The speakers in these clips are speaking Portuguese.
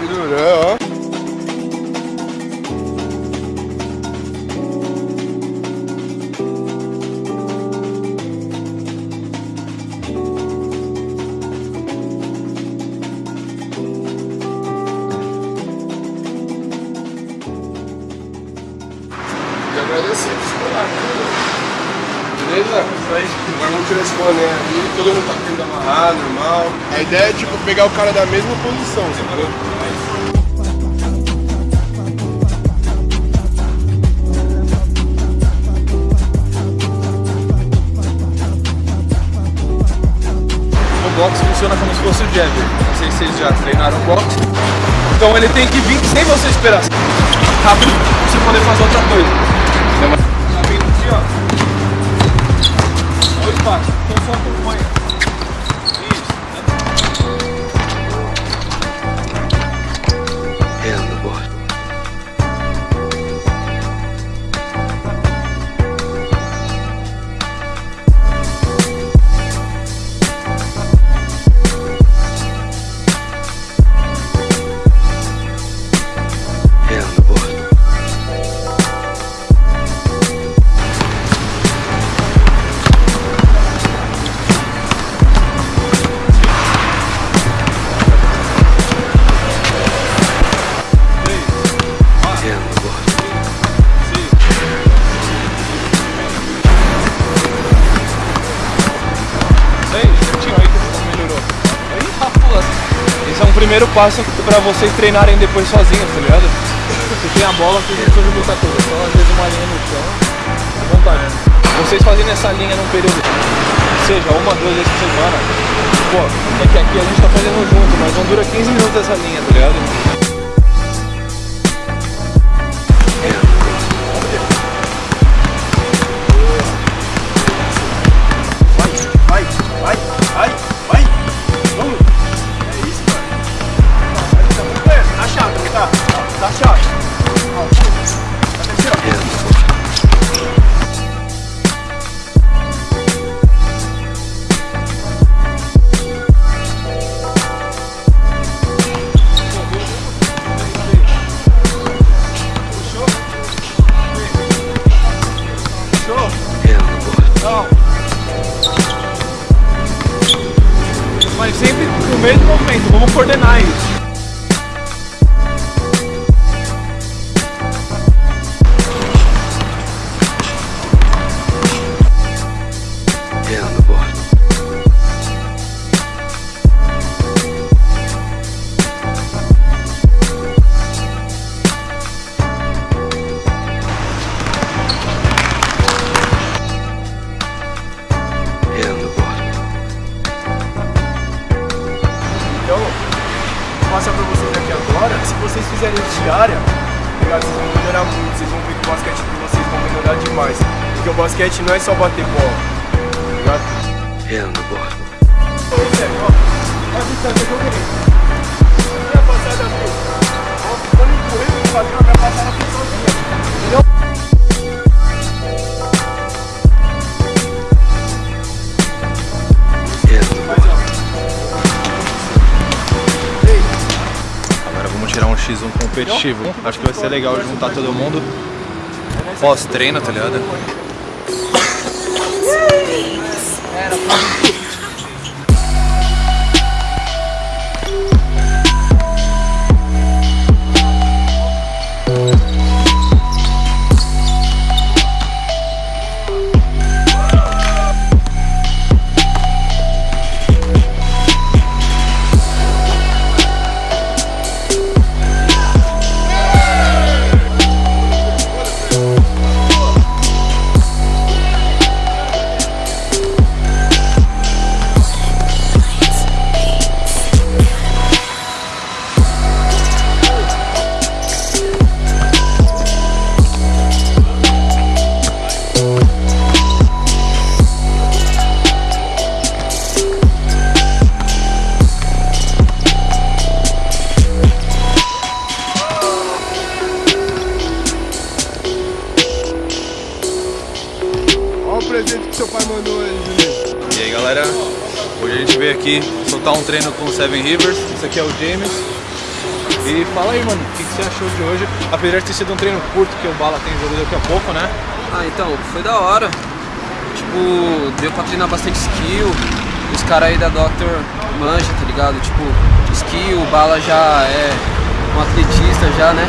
Kevin Durant, ó. Agradecer por escolar, Beleza? Agora vamos tirar esse boné ali, todo mundo tá tendo amarrar, normal. A ideia é tipo pegar o cara da mesma posição, entendeu? Funciona como se fosse o jab. Não sei se vocês já treinaram boxe. Então ele tem que vir sem você esperar. Rápido pra você poder fazer outra coisa. Já vem aqui, ó. Dois passos. Então só primeiro passo pra vocês treinarem depois sozinhos, tá ligado? Você tem a bola, vocês não precisam lutar tudo. Só às vezes uma linha no chão, vontade. Vocês fazendo essa linha num período, seja uma, duas vezes por semana, pô, é que aqui a gente tá fazendo junto, mas não dura 15 minutos essa linha, tá ligado? Mesmo movimento, vamos coordenar isso. Diária, ligado? vocês vão melhorar muito. Vocês vão ver que o basquete de vocês vão melhorar demais. Porque o basquete não é só bater bola. Ligado? Ô, Zé, ó. Olha a distância que eu ganhei. Minha passada aqui. Ó, quando eu empurrei o quadril, a minha passada X1 competitivo. Acho que vai ser legal juntar todo mundo pós-treino, tá ligado? Aqui soltar um treino com o Seven Rivers. Esse aqui é o James. E fala aí, mano, o que, você achou de hoje? Apesar de ter sido um treino curto, que o Bala tem jogo daqui a pouco, né? Ah, então, foi da hora. Tipo, deu pra treinar bastante skill. Os caras aí da Doctor manja, tá ligado? Tipo, skill, o Bala já é um atletista já, né?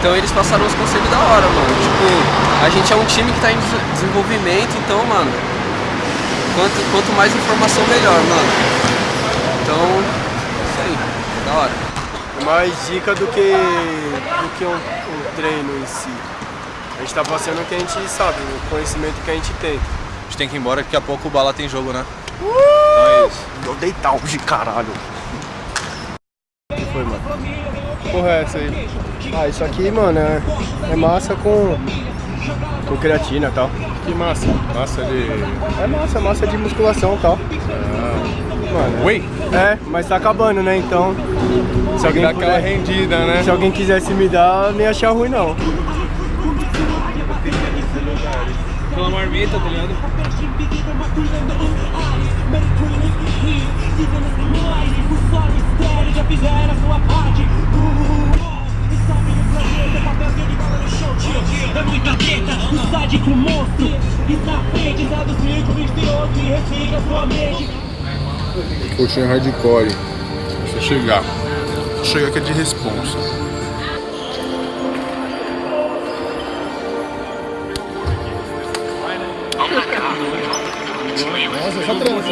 Então eles passaram uns conselhos da hora, mano. Tipo, a gente é um time que tá em des- desenvolvimento, então, mano, quanto, quanto mais informação melhor, mano. Então, isso aí, da hora. É mais dica do que, do que um, um treino em si. A gente tá passando o que a gente sabe, o conhecimento que a gente tem. A gente tem que ir embora, que daqui a pouco o Bala tem jogo, né? Então é isso. Eu deitar hoje, caralho. O que foi, mano? Porra, é essa aí? Ah, isso aqui, mano, é, é massa com, com creatina e tal. Que massa. Massa de. É massa, massa de musculação e tal. Mano, Whey? é, mas tá acabando, né? Então, se alguém, Dá aquela puder, rendida, né? se alguém quisesse me dar, ia achar ruim, não. Pela marmita, tá ligado? É muita treta, o sádico monstro Está frente, dados mil, misterioso E refica sua mente Coxinha hardcore. Deixa eu chegar. Chega que é de responsa. Nossa, essa trança.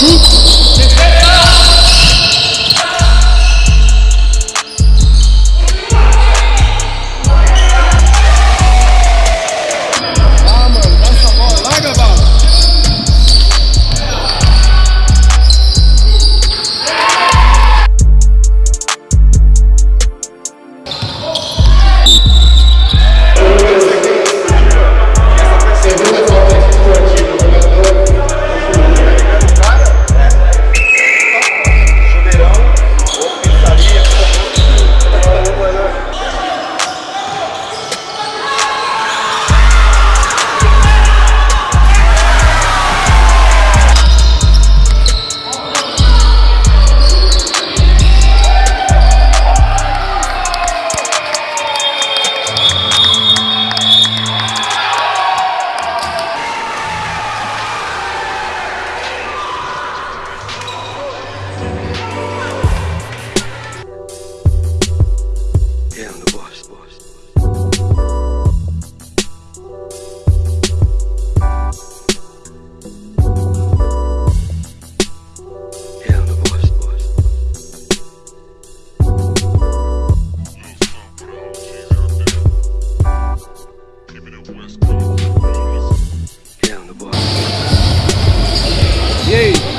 E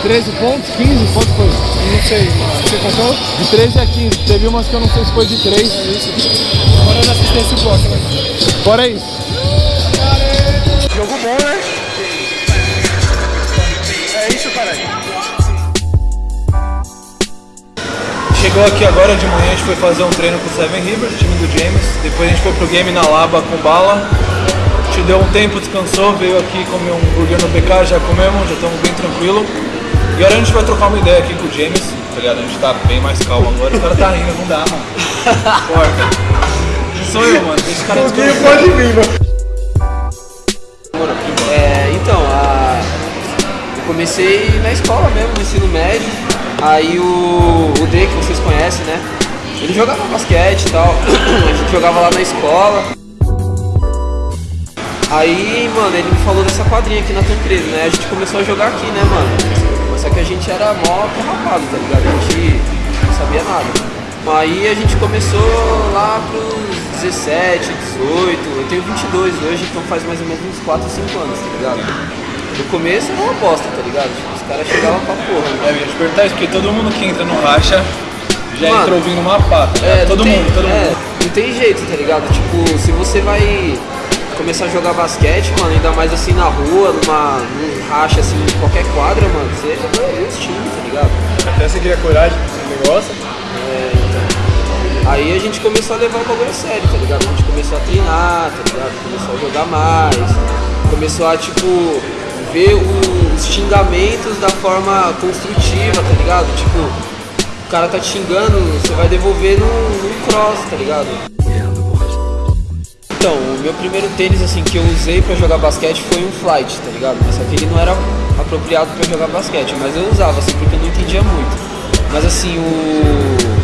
13 pontos, 15, quanto foi? Não sei, você contou? De 13 a 15. Teve umas que eu não sei se foi de 3. Fora da assistência e bloco, né? Fora isso. Jogo bom, né? É isso, caralho. Chegou aqui agora de manhã, a gente foi fazer um treino com o Seven Rivers, time do James. Depois a gente foi pro game na Laba com bala. A gente deu um tempo, descansou, veio aqui comer um hambúrguer no BK, já comemos, já estamos bem tranquilo. E agora a gente vai trocar uma ideia aqui com o James, tá ligado? A gente tá bem mais calmo agora. O cara tá rindo, não dá, mano. Não sou eu, mano. Esse cara desconhecido. pode vir, mano. É, então, a... eu comecei na escola mesmo, no ensino médio. Aí o, o D, que vocês conhecem, né? Ele jogava basquete e tal. A gente jogava lá na escola. Aí, mano, ele me falou dessa quadrinha aqui na Tancredo, né? A gente começou a jogar aqui, né, mano? Que a gente era mó rapado, tá ligado? A gente não sabia nada. Aí a gente começou lá pros 17, 18, eu tenho 22 hoje, então faz mais ou menos uns 4, 5 anos, tá ligado? No começo era uma bosta, tá ligado? Tipo, os caras chegavam pra porra, né? É, eu ia te perguntar isso, porque todo mundo que entra no racha já Mano, entra ouvindo uma pata. É, todo tem- mundo, todo é, mundo. Não tem jeito, tá ligado? Tipo, se você vai começar a jogar basquete, mano, ainda mais assim na rua, numa, num racha assim, em qualquer quadra, mano, você ver os times, tá ligado? Até você queria coragem pro negócio. Aí a gente começou a levar o bagulho a sério, tá ligado? A gente começou a treinar, tá ligado? Começou a jogar mais, começou a, tipo, ver os xingamentos da forma construtiva, tá ligado? Tipo, o cara tá te xingando, você vai devolver num, num cross, tá ligado? Então, o meu primeiro tênis assim que eu usei pra jogar basquete foi um flight, tá ligado? Mas só que ele não era apropriado pra jogar basquete, mas eu usava assim porque eu não entendia muito. Mas assim, o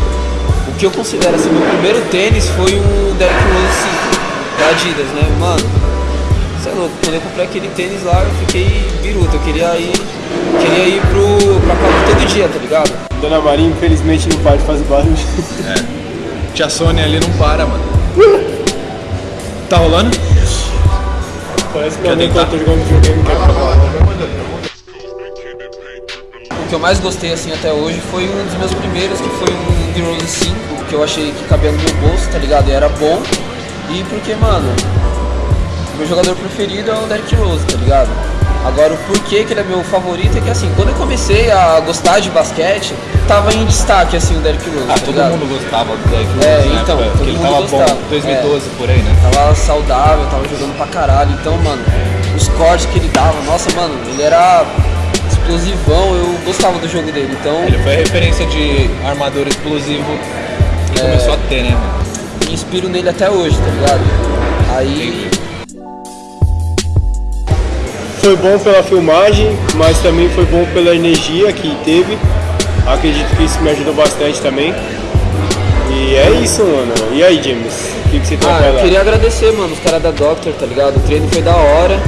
o que eu considero assim, meu primeiro tênis foi o Derrick Rose 5 da Adidas, né? Mano, você é louco, quando eu comprei aquele tênis lá, eu fiquei biruta, eu queria ir, queria ir pro, pra quadra todo dia, tá ligado? Dona Maria, infelizmente, não para de fazer barulho. Tia Sônia ali não para, mano. Tá rolando? Parece que eu nem tentar? tô jogando videogame, quer falar. O que eu mais gostei assim até hoje foi um dos meus primeiros, que foi um The Rose 5, que eu achei que cabia no meu bolso, tá ligado? E era bom. E porque, mano, meu jogador preferido é o Derrick Rose, tá ligado? Agora o porquê que ele é meu favorito é que assim, quando eu comecei a gostar de basquete, tava em destaque assim o Derrick Rose. Ah, tá todo ligado? mundo gostava do Derrick Rose É, então, época, todo porque tava bom, 2012 por aí, né? Tava saudável, tava jogando pra caralho. Então, mano, os cortes que ele dava, nossa, mano, ele era explosivão, eu gostava do jogo dele. Então, Ele foi a referência de armador explosivo que começou a ter, né, mano? me inspiro nele até hoje, tá ligado? Aí, Foi bom pela filmagem, mas também foi bom pela energia que teve. Acredito que isso me ajudou bastante também. E é isso, mano. E aí, James? O que, que você tem ah, pra eu falar? queria agradecer, mano, os caras da Doctor, tá ligado? O treino foi da hora.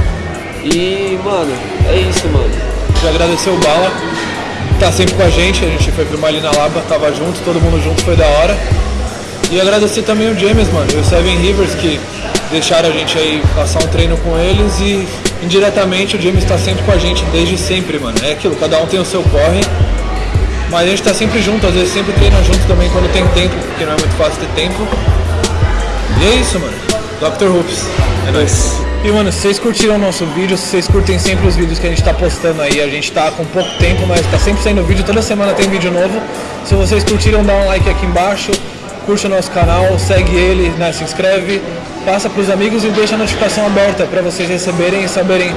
E, mano, é isso, mano. Já agradecer o Bala, tá sempre com a gente, a gente foi filmar ali na Laba, tava junto, todo mundo junto, foi da hora. E agradecer também o James, mano, e o Seven Rivers que deixaram a gente aí passar um treino com eles e indiretamente o James tá sempre com a gente desde sempre, mano. É aquilo, cada um tem o seu corre, mas a gente tá sempre junto, às vezes sempre treina junto também quando tem tempo, porque não é muito fácil ter tempo. E é isso, mano. Dr. Hoops. É nóis. E, mano, se vocês curtiram o nosso vídeo, se vocês curtem sempre os vídeos que a gente tá postando aí, a gente tá com pouco tempo, mas tá sempre saindo vídeo, toda semana tem vídeo novo. Se vocês curtiram, dá um like aqui embaixo, curte o nosso canal, segue ele, né, se inscreve, passa pros amigos e deixa a notificação aberta pra vocês receberem e saberem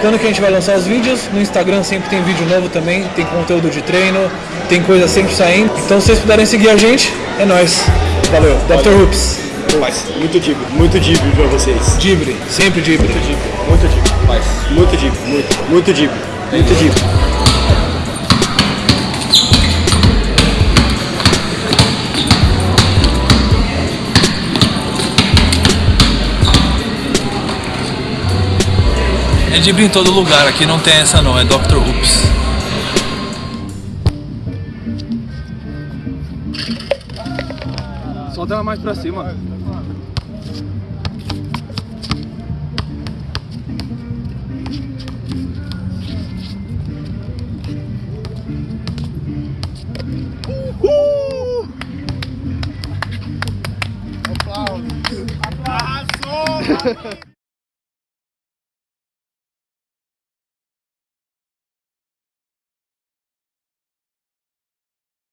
quando que a gente vai lançar os vídeos. No Instagram sempre tem vídeo novo também, tem conteúdo de treino, tem coisa sempre saindo. Então se vocês puderem seguir a gente, é nóis. Valeu. Dr. Hoops. Muito dibre, muito dibre pra vocês. Dibre, sempre dibre. Muito dibre, muito dibre. Muito dibre, muito, muito dibre, muito dibre. É Dibra em todo lugar, aqui não tem essa não, é Dr. Hoops. Solta ela mais pra cima. Arrasou!